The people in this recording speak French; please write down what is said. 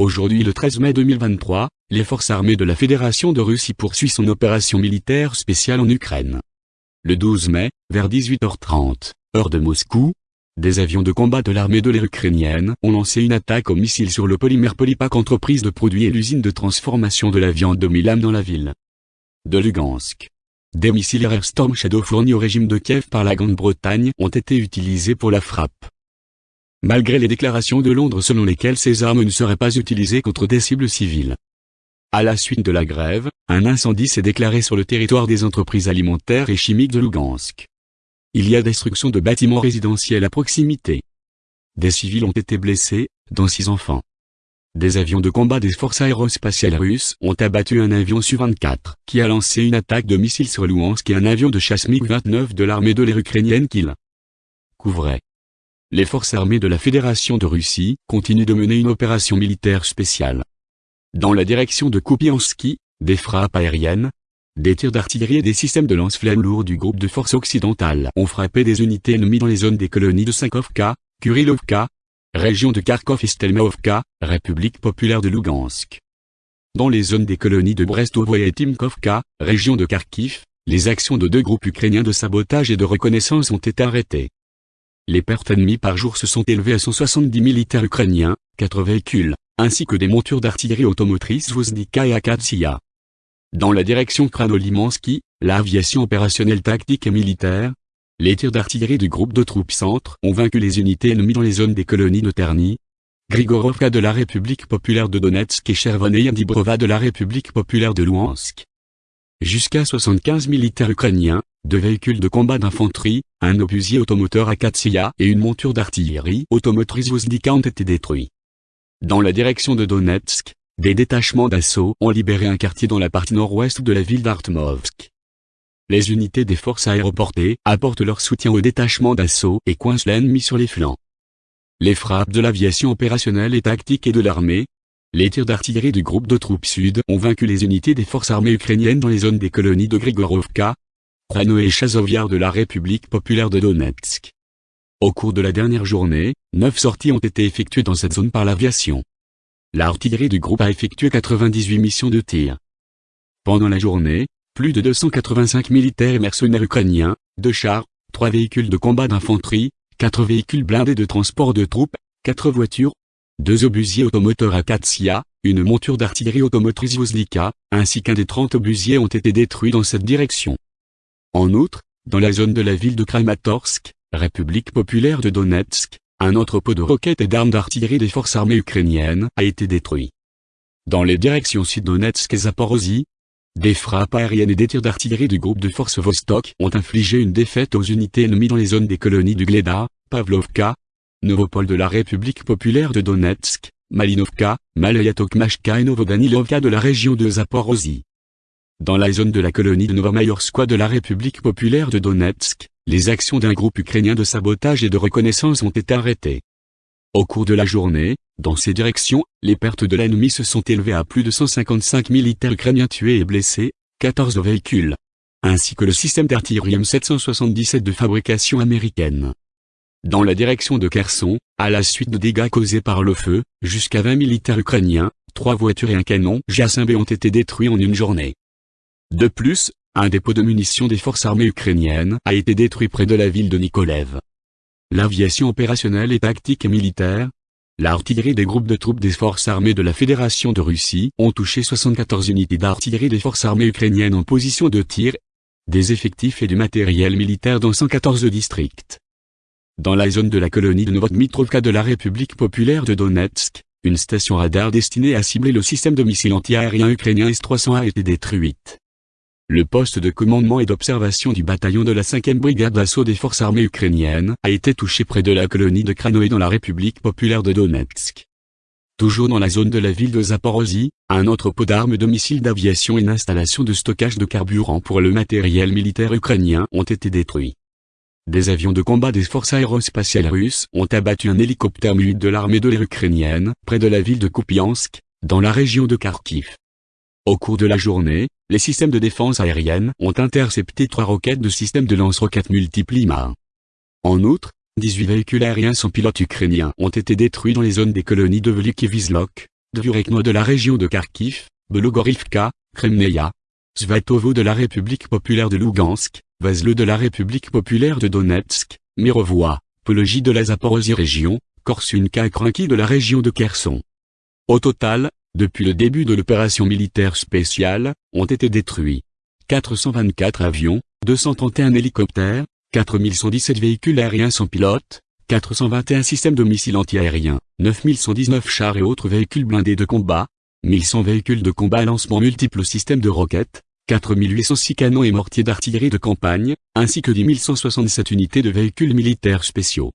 Aujourd'hui le 13 mai 2023, les forces armées de la Fédération de Russie poursuivent son opération militaire spéciale en Ukraine. Le 12 mai, vers 18h30, heure de Moscou, des avions de combat de l'armée de l'air ukrainienne ont lancé une attaque au missile sur le polymère Polypak entreprise de produits et l'usine de transformation de la viande de Milan dans la ville de Lugansk. Des missiles Air Storm Shadow fournis au régime de Kiev par la Grande-Bretagne ont été utilisés pour la frappe. Malgré les déclarations de Londres selon lesquelles ces armes ne seraient pas utilisées contre des cibles civiles. À la suite de la grève, un incendie s'est déclaré sur le territoire des entreprises alimentaires et chimiques de Lugansk. Il y a destruction de bâtiments résidentiels à proximité. Des civils ont été blessés, dont six enfants. Des avions de combat des forces aérospatiales russes ont abattu un avion Su-24 qui a lancé une attaque de missiles sur Luhansk et un avion de chasse MiG-29 de l'armée de l'air ukrainienne qu'il couvrait. Les forces armées de la Fédération de Russie continuent de mener une opération militaire spéciale. Dans la direction de Kupiansky, des frappes aériennes, des tirs d'artillerie et des systèmes de lance-flammes lourds du groupe de forces occidentales ont frappé des unités ennemies dans les zones des colonies de Sankovka, Kurilovka, région de Kharkov et Stelmaovka, République populaire de Lugansk. Dans les zones des colonies de Brestovoye et Timkovka, région de Kharkiv, les actions de deux groupes ukrainiens de sabotage et de reconnaissance ont été arrêtées. Les pertes ennemies par jour se sont élevées à 170 militaires ukrainiens, 4 véhicules, ainsi que des montures d'artillerie automotrice Voznika et Akatsia. Dans la direction Kranolimansky, l'aviation opérationnelle tactique et militaire, les tirs d'artillerie du groupe de troupes centre ont vaincu les unités ennemies dans les zones des colonies de Terny, Grigorovka de la République populaire de Donetsk et Chervoneye Dibrova de la République populaire de Luhansk. Jusqu'à 75 militaires ukrainiens, deux véhicules de combat d'infanterie, un obusier automoteur Akatsia et une monture d'artillerie automotrice Vozdika ont été détruits. Dans la direction de Donetsk, des détachements d'assaut ont libéré un quartier dans la partie nord-ouest de la ville d'Artmovsk. Les unités des forces aéroportées apportent leur soutien aux détachements d'assaut et coincent l'ennemi sur les flancs. Les frappes de l'aviation opérationnelle et tactique et de l'armée, les tirs d'artillerie du groupe de troupes sud ont vaincu les unités des forces armées ukrainiennes dans les zones des colonies de Grigorovka, Prano et Chazoviar de la République populaire de Donetsk. Au cours de la dernière journée, neuf sorties ont été effectuées dans cette zone par l'aviation. L'artillerie du groupe a effectué 98 missions de tir. Pendant la journée, plus de 285 militaires et mercenaires ukrainiens, deux chars, trois véhicules de combat d'infanterie, quatre véhicules blindés de transport de troupes, quatre voitures, deux obusiers automoteurs Akatsia, une monture d'artillerie automotrice Vozlika, ainsi qu'un des 30 obusiers ont été détruits dans cette direction. En outre, dans la zone de la ville de Kramatorsk, République populaire de Donetsk, un entrepôt de roquettes et d'armes d'artillerie des forces armées ukrainiennes a été détruit. Dans les directions Sud-Donetsk et Zaporozhye, des frappes aériennes et des tirs d'artillerie du groupe de forces Vostok ont infligé une défaite aux unités ennemies dans les zones des colonies du Gleda, Pavlovka, Novopol de la République populaire de Donetsk, Malinovka, Malayatokmashka et Novodanilovka de la région de Zaporozhye. Dans la zone de la colonie de Novomayorskoye de la République populaire de Donetsk, les actions d'un groupe ukrainien de sabotage et de reconnaissance ont été arrêtées. Au cours de la journée, dans ces directions, les pertes de l'ennemi se sont élevées à plus de 155 militaires ukrainiens tués et blessés, 14 véhicules, ainsi que le système d'artillerie M777 de fabrication américaine. Dans la direction de Kherson, à la suite de dégâts causés par le feu, jusqu'à 20 militaires ukrainiens, trois voitures et un canon JASMB ont été détruits en une journée. De plus, un dépôt de munitions des forces armées ukrainiennes a été détruit près de la ville de Nikolev. L'aviation opérationnelle et tactique et militaire, l'artillerie des groupes de troupes des forces armées de la Fédération de Russie ont touché 74 unités d'artillerie des forces armées ukrainiennes en position de tir, des effectifs et du matériel militaire dans 114 districts. Dans la zone de la colonie de Novodmitrovka de la République populaire de Donetsk, une station radar destinée à cibler le système de missiles antiaériens ukrainien S-300 a été détruite. Le poste de commandement et d'observation du bataillon de la 5e brigade d'assaut des forces armées ukrainiennes a été touché près de la colonie de Kranoé dans la République populaire de Donetsk. Toujours dans la zone de la ville de Zaporozhye, un entrepôt d'armes de missiles d'aviation et une installation de stockage de carburant pour le matériel militaire ukrainien ont été détruits. Des avions de combat des forces aérospatiales russes ont abattu un hélicoptère mu de l'armée de l'air ukrainienne près de la ville de Kupiansk, dans la région de Kharkiv. Au cours de la journée, les systèmes de défense aérienne ont intercepté trois roquettes de systèmes de lance-roquettes multiples IMA. En outre, 18 véhicules aériens sans pilote ukrainiens ont été détruits dans les zones des colonies de Velik et Vizlok, Dvurekno de la région de Kharkiv, Belogorivka, Kremneia, Svatovo de la République populaire de Lugansk, Vazle de la République populaire de Donetsk, Mirovoie, Pologie de la Zaporozhye région, Korsunka et Kranki de la région de Kherson. Au total, depuis le début de l'opération militaire spéciale, ont été détruits 424 avions, 231 hélicoptères, 4117 véhicules aériens sans pilote, 421 systèmes de missiles antiaériens, 9119 chars et autres véhicules blindés de combat, 1100 véhicules de combat à lancement multiples systèmes de roquettes, 4806 canons et mortiers d'artillerie de campagne, ainsi que 10 167 unités de véhicules militaires spéciaux.